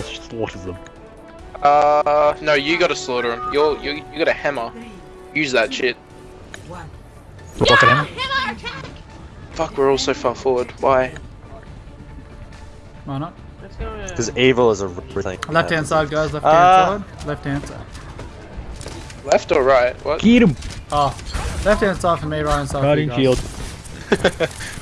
else slaughters them. Uh, no, you gotta slaughter him. You're, you you got a hammer. Use that shit. The pocket hammer? Fuck, we're all so far forward. Why? Why not? Let's go. uh, Because evil is a thing. Left hand side, guys. Left hand Ah. side. Left hand side. Left or right? What? Get him! Oh, left hand side for me, right hand side for you Guardian guys. shield.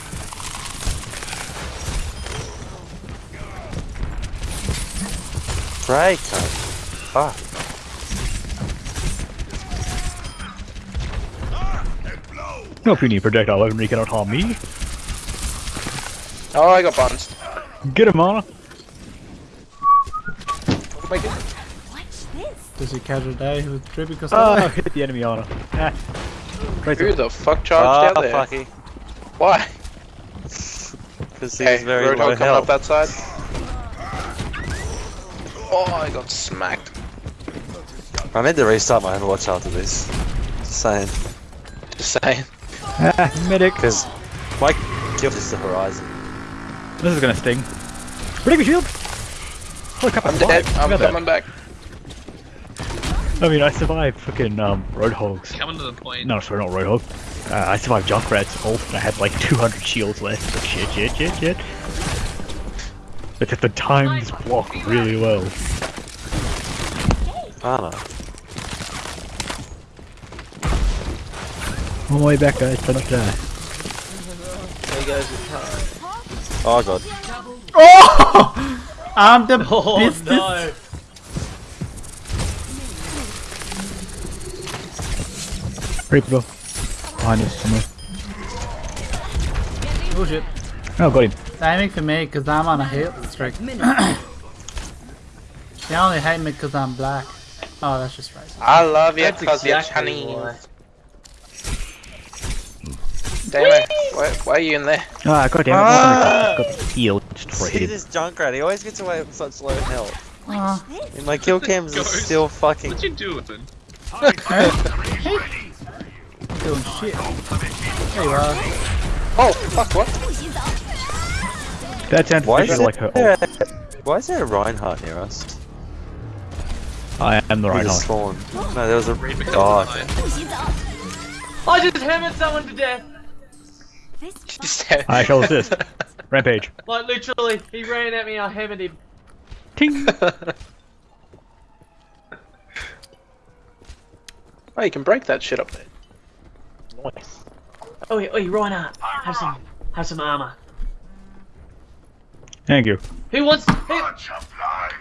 Draco. Fuck. No puny projectile weapon, you cannot harm me. Oh, I got buns. Get him, Ana. Make it. Does he catch a day with Trippy Ah, Costello? hit the enemy, Ana. Ah. Right Who the fuck charged Ah, out there? fucky. Why? Because he's Hey, very low Roadhog coming up that side. Oh, I got smacked. I need to restart my Overwatch after this. Just saying. Just saying. Ah, medic. Because my kill is the horizon. This is gonna sting. Protect me, shield! Holy crap, I'm alive. dead. I'm Look at coming back. I mean, I survived fucking um, Roadhogs. Coming to the point. No, sorry, not Roadhog. Uh, I survived Junkrat's ult and I had like 200 shields left. But shit, shit, shit, shit. But if the times block really well. Ana. On my way back, guys. Try not to die. There goes the car. Oh god. Oh! I'm the Oh business. no! Reaper. Behind us somewhere. Oh shit. Oh, got him. Aiming for me because I'm on a hit streak. they only hate me because I'm black. Oh, that's just right. I love you because exactly you're why. Chinese. Damn it. Why, why are you in there? Ah, god damn it. Ah! Got the heal just See hit him. this Junkrat, he always gets away with such low health. Oh, And my kill cams are still fucking. What you doing? hey. I'm doing shit. There you are. Oh, fuck, what? That sounds Why is, like her there, why is there a Reinhardt near us? I am the He right just one. spawned. No, there was a. Raven comes Oh, behind. okay. I just hammered someone to death! I shall assist. Rampage. Like literally, he ran at me, I hammered him. Ting! oh, you can break that shit up there. Nice. Oh, oh, Reinhardt, have some, have some armor. Thank you. Who wants? Who,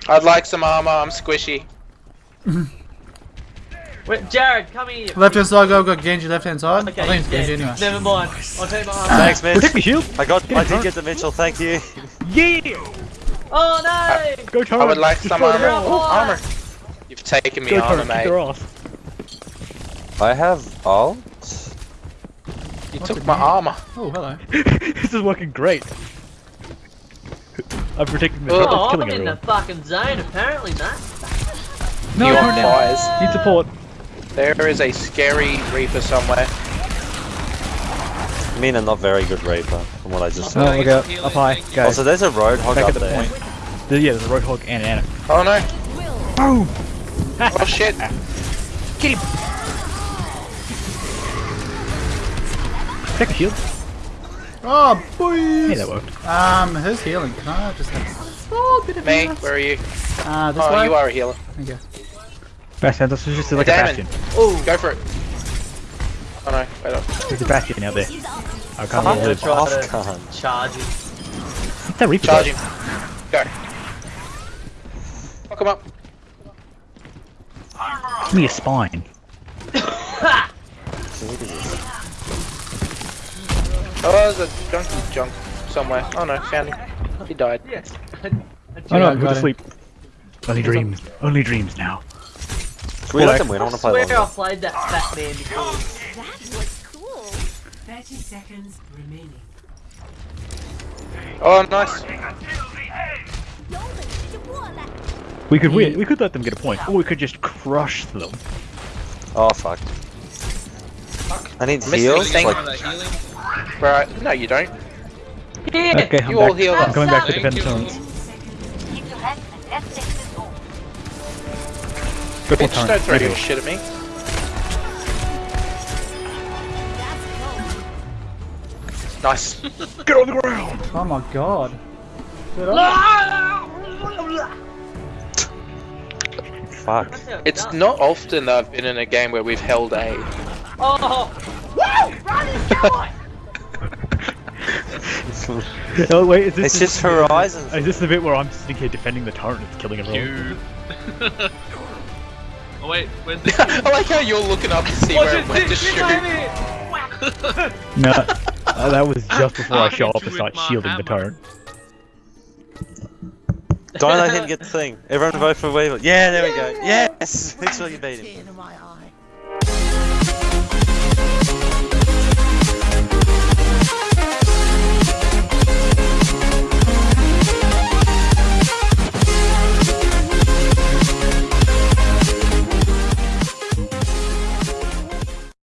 I'd like some armor. I'm squishy. wait, Jared, come here. Left hand side, go, got Genji left hand side. Okay, I think it's Genji anyway. Never mind. I'll take my armor. Thanks, Mitch. Protect me, shield! I got. Get I did Tara. get the Mitchell. Thank you. Yeah! Oh no! Go Tara! I would like some armor. Oh, armor. You've taken me Go armor, Tara, kick her mate. off. I have ult. You What's took my mean? armor. Oh, hello. this is working great. I'm protecting the Oh, top Oh, of I'm killing in the fucking zone apparently, no? No, you no, on no. fires. Need support. There is a scary reaper somewhere. I mean, a not very good Reaper, from what I just saw. Oh, saw. look out. Up high. Guys, Also, oh, there's a Roadhog back up at the there. point. There- yeah, there's a Roadhog and an Ana. Oh no. Boom! Oh shit. Protect the shield. Oh, Hey, boys! that worked. Um, who's healing? Can I just have a small bit of Me, healing? where are you? Uh, this Oh, way? you are a healer. Thank you. Bastion, this is just like Damon. a bastion. Oh, go for it. Oh no, wait up. There's a bastion out there. I can't I'm believe the it. off to- gun. Charge him. What's that Reaper Charge guy? him. Go. Fuck him up. Give me a spine. Oh, there's a junky junk somewhere. Oh no, found him. He died. Yes. Oh no, I go got to sleep. Only dreams. Only dreams now. Can we let them win? I I want to play swear I played that fat man before. That was cool. 30 seconds remaining. Oh, nice. We could win. We could let them get a point, or we could just crush them. Oh fuck. fuck. I need Missing heals. Like, That. Right. No, you don't. Yeah! Okay, I'm You all back. heal I'm up. coming back to Thank defend you. the zones. Keep your hands and testing. Bit more Bitch, time. don't throw Maybe. your shit at me. Nice. Get on the ground! Oh my god. Fuck. It's not often that I've been in a game where we've held A. Oh! Woo! Run and die! Oh wait, is this It's just Horizon. Is this the bit where I'm sitting here defending the turret and it's killing everyone? You. oh wait, where's the? I like how you're looking up to see Watch where it, it went to this, this time shoot. No, uh, that was just before I I show hit up and start with my shielding the turret. Don't let him get the thing. Everyone vote for Weaver. Yeah, there we go. Yes! Literally beat him.